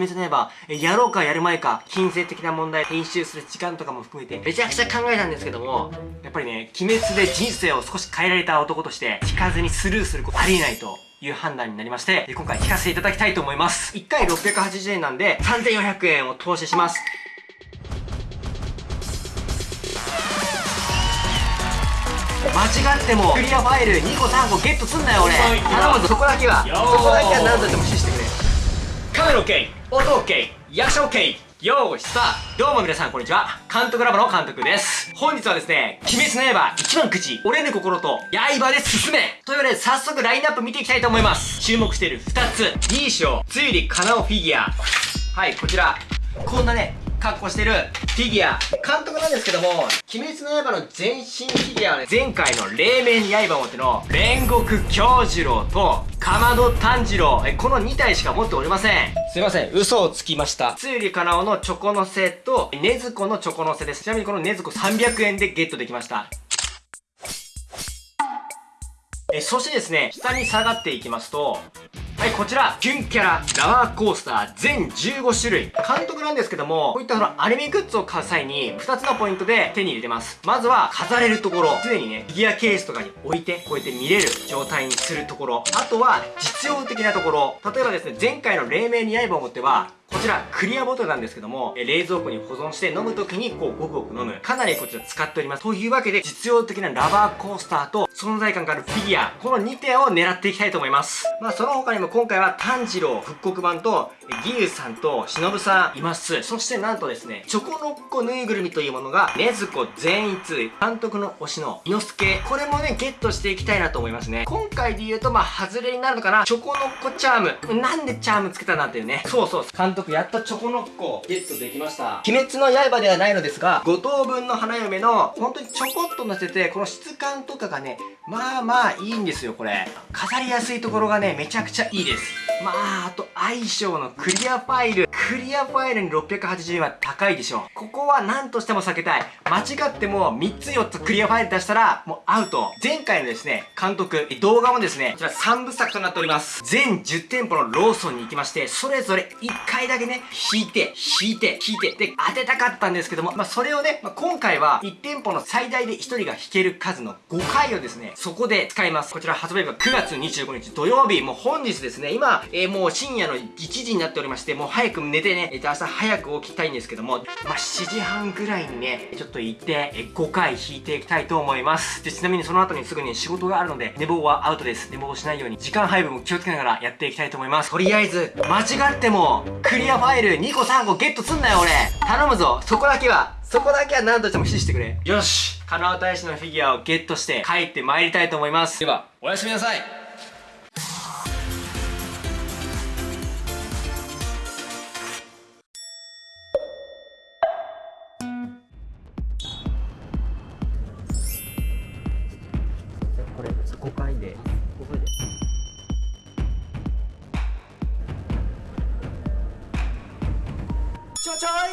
別に言えば、やろうかやる前か、金銭的な問題、編集する時間とかも含めて、めちゃくちゃ考えたんですけども、やっぱりね、鬼滅で人生を少し変えられた男として、聞かずにスルーすることありえないという判断になりまして、今回聞かせていただきたいと思います。1回680円なんで、3400円を投資します。間違ってもクリアファイル2個3個ゲットすんなよ俺。頼むぞ。そこだけは。そこだけは何としても指してくれ。カメラ OK 音 OK 役者 OK よーしさあ、どうも皆さんこんにちは。監督ラボの監督です。本日はですね、鬼滅の刃一番口、折れぬ心と刃で進めというわけで早速ラインナップ見ていきたいと思います。注目している二つ、2章、つゆりかなおフィギュア。はい、こちら。こんなね、格好してるフィギュア。監督なんですけども、鬼滅の刃の全身フィギュアはね、前回の霊面刃を持っての煉獄京次郎と、かまど炭治郎、え、この2体しか持っておりません。すいません、嘘をつきました。つゆりかなおのチョコのせと、ねずこのチョコのせです。ちなみにこのねずこ300円でゲットできました。え、そしてですね、下に下がっていきますと、はい、こちら、キュンキャラ、ラワーコースター、全15種類。監督なんですけども、こういったそのアニメグッズを買う際に、2つのポイントで手に入れてます。まずは、飾れるところ。常にね、フィギュアケースとかに置いて、こうやって見れる状態にするところ。あとは、実用的なところ。例えばですね、前回の黎明に刃を持っては、こちら、クリアボトルなんですけども、冷蔵庫に保存して飲む時に、こう、ごくごく飲む。かなりこちら使っております。というわけで、実用的なラバーコースターと、存在感があるフィギュア、この2点を狙っていきたいと思います。まあ、その他にも今回は炭治郎復刻版と、義勇さんと忍さんいます。そしてなんとですね、チョコノッコぬいぐるみというものが、ねずこ善逸、監督の推しの猪之助、これもね、ゲットしていきたいなと思いますね。今回で言うと、まあ、外れになるのかな。チョコノッコチャーム。なんでチャームつけたなっていうね。そうそう。監督やっとチョコノッコゲットできました。鬼滅の刃ではないのですが、5等分の花嫁の、本当にちょこっと乗せて、この質感とかがね、まあまあいいんですよ、これ。飾りやすいところがね、めちゃくちゃいいです。まあ、あと相性のクリアファイル。クリアファイルに680円は高いでしょ。ここは何としても避けたい。間違っても3つ4つクリアファイル出したらもうアウト。前回のですね、監督、動画もですね、こちら3部作となっております。全10店舗のローソンに行きまして、それぞれ1回だけね、引いて、引いて、引いて、で、当てたかったんですけども、まあそれをね、まあ、今回は1店舗の最大で1人が引ける数の5回をですね、そこで使います。こちら発売日が9月25日土曜日、もう本日ですね、今、えー、もう深夜の1時になっておりまして、もう早く寝てね、えー、と明日早く起きたいんですけども、まあ、7時半ぐらいにね、ちょっと行って、えー、5回引いていきたいと思います。で、ちなみにその後にすぐに仕事があるので、寝坊はアウトです。寝坊しないように、時間配分も気をつけながらやっていきたいと思います。とりあえず、間違っても、クリアファイル2個3個ゲットすんなよ俺。頼むぞ。そこだけは。そこだけは何としても指示してくれ。よし。カナオ大使のフィギュアをゲットして帰って参りたいと思います。ではおやすみなさい。これ5回で5回で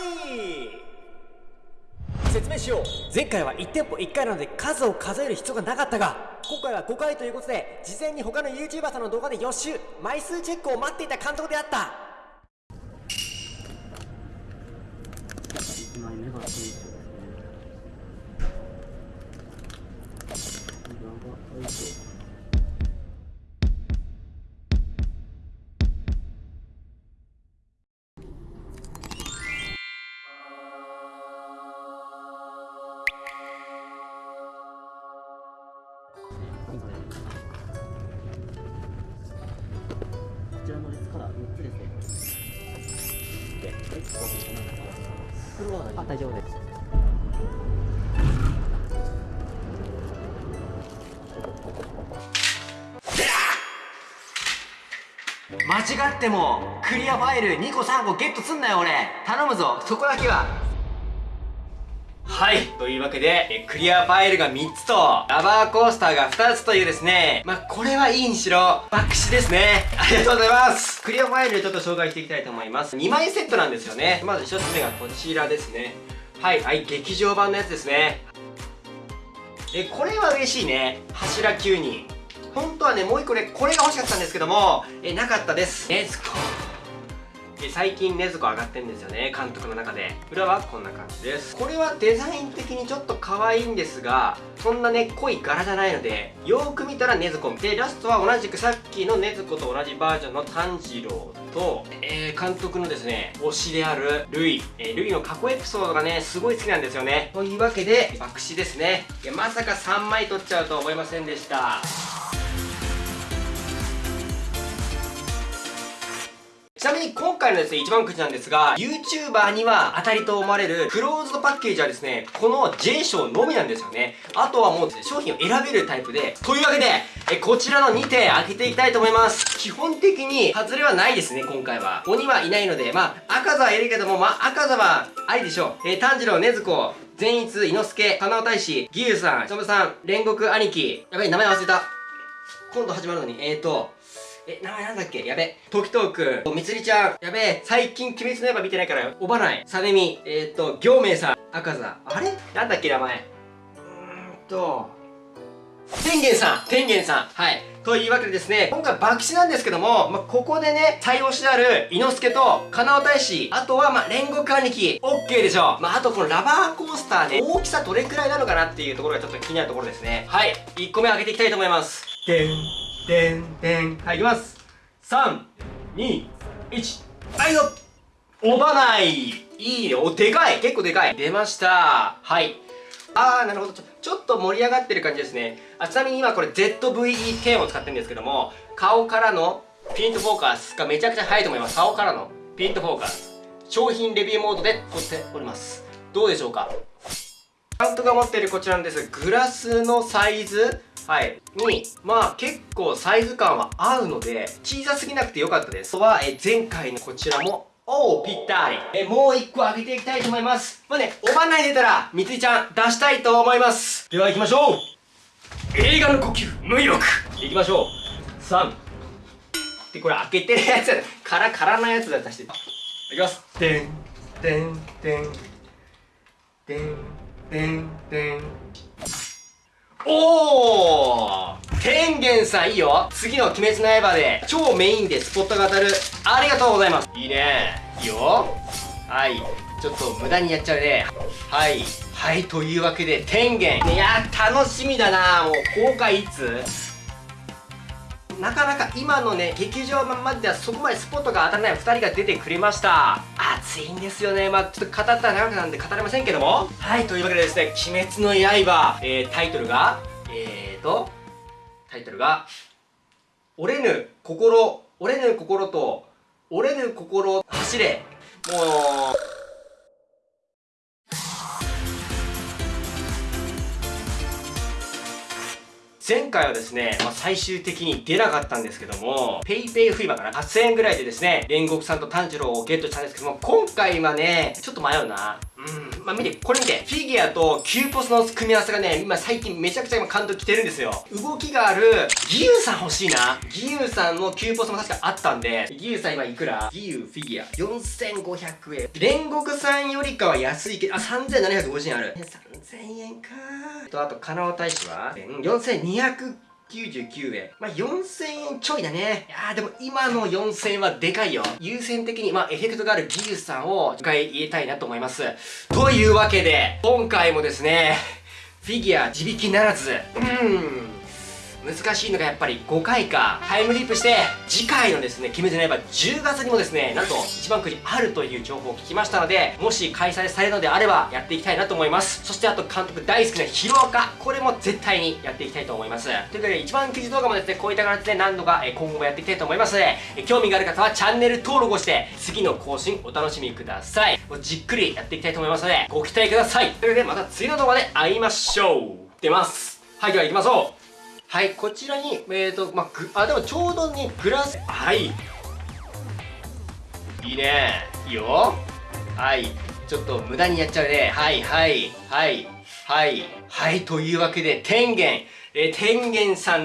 い。説明しよう。前回は1店舗1回なので数を数える必要がなかったが今回は5回ということで事前に他の YouTuber さんの動画で予習枚数チェックを待っていた監督であった。あ大丈夫です。間違ってもクリアファイル2個3個ゲットすんなよ俺。頼むぞ。そこだけは。はい。というわけで、えクリアファイルが3つと、ラバーコースターが2つというですね、まあ、これはいいにしろ、爆死ですね。ありがとうございます。クリアファイルちょっと紹介していきたいと思います。2枚セットなんですよね。まず1つ目がこちらですね。はい、はい、劇場版のやつですね。え、これは嬉しいね。柱9人。本当はね、もう1個ね、これが欲しかったんですけども、え、なかったです。レッツゴー。最近禰豆子上がってんですよね監督の中で。裏はこんな感じです。これはデザイン的にちょっと可愛いんですがそんなね濃い柄じゃないのでよーく見たら禰豆子でラストは同じくさっきの禰豆子と同じバージョンの炭治郎と、えー、監督のですね推しであるルイ、えー、ルイの過去エピソードがねすごい好きなんですよね。というわけで爆死ですね。いやまさか3枚取っちゃうと思いませんでした。ちなみに今回のですね、一番くじなんですが、YouTuber には当たりと思われるクローズドパッケージはですね、この J 賞のみなんですよね。あとはもうですね、商品を選べるタイプで、というわけで、えこちらの2点開けていきたいと思います。基本的に外れはないですね、今回は。鬼はいないので、まあ、赤座はいるけども、まあ、赤座はありでしょう。えー、炭治郎、禰豆子、善逸、伊之助、金尾大使、義勇さん、忍さん、煉獄兄貴。やばい、名前忘れた。今度始まるのに、えーと、え、名前なんだっけ？やべ。時藤くん、みつりちゃん、やべ最近鬼滅の刃見てないから、おばない、さねみ、えー、っと、行明さん、赤座、あれ？なんだっけ名前？うーんと、天元さん天元さんはい。というわけでですね、今回爆死なんですけども、まあ、ここでね、最推しである、伊之助と、金尾大使、あとは、ま、煉獄兄貴、オッケーでしょう。まあ、あとこのラバーコースターね、大きさどれくらいなのかなっていうところがちょっと気になるところですね。はい。1個目開けていきたいと思います。でん。でんでんはいいきます。321はいよおばない。いいね。おでかい。結構でかい。出ました。はい。あーなるほど。ちょちょっと盛り上がってる感じですね。あちなみに今これ ZVE10 を使ってるんですけども顔からのピントフォーカスがめちゃくちゃ速いと思います。顔からのピントフォーカス。商品レビューモードで撮っております。どうでしょうか？監督が持っているこちらのです。グラスのサイズ。はい。にまあ結構サイズ感は合うので小さすぎなくてよかったです。とはえ前回のこちらもおおぴったり。えもう一個開けていきたいと思います。まあねおばんない出たらみつりちゃん出したいと思います。では行きましょう。映画の呼吸無力いきましょう。3でこれ開けてるやつカラカラなやつだ出し。ていきます。てんてんてんてんてんてんおお天元さんいいよ。次の鬼滅の刃で超メインでスポットが当たる。ありがとうございます。いいね。いいよ。はい。ちょっと無駄にやっちゃうね。はい。はいというわけで天元。いや楽しみだなもう公開いつ？なかなか今のね劇場まではそこまでスポットが当たらない2人が出てくれました。熱いんですよね。まあちょっと語ったら長くなんで語れませんけども。はいというわけでですね「鬼滅の刃」えー、タイトルがえーとタイトルが「折れぬ心折れぬ心と折れぬ心走れ」もう前回はですね、まあ、最終的に出なかったんですけども、PayPay フィーバーかな ?8000 円ぐらいでですね、煉獄さんと炭治郎をゲットしたんですけども、今回はね、ちょっと迷うな。うん。まあ、見て、これ見て。フィギュアとキューポスの組み合わせがね、今最近めちゃくちゃ今感動来てるんですよ。動きがある、ギユさん欲しいな。ギユさんのキューポスも確かあったんで、ギユさん今いくら？ギユフィギュア。4500円。煉獄さんよりかは安いけど、あ、3750円ある。3000円かと、あと、金尾大使は、4200 99円。まあ、4000円ちょいだね。いやーでも今の4000円はでかいよ。優先的に、まあ、エフェクトがある技術さんを一回入れたいなと思います。というわけで、今回もですね、フィギュア自引きならず、うーん、難しいのがやっぱり5回かタイムリープして次回のですね鬼滅の刃10月にもですねなんと一番くじあるという情報を聞きましたのでもし開催されるのであればやっていきたいなと思います。そしてあと監督大好きなヒロアカこれも絶対にやっていきたいと思います。ということで一番くじ動画もですねこういった形で何度か今後もやっていきたいと思います。ので興味がある方はチャンネル登録をして次の更新お楽しみください。じっくりやっていきたいと思いますのでご期待ください。ということでまた次の動画で会いましょう。出ます。はいでは行きましょう。はい、こちらに、えーと、まあ、あ、でもちょうどにグラス、はい。いいね。いいよ。はい。ちょっと無駄にやっちゃうね。はい、はい、はい、はい、はい。というわけで、天元、えー、天元さん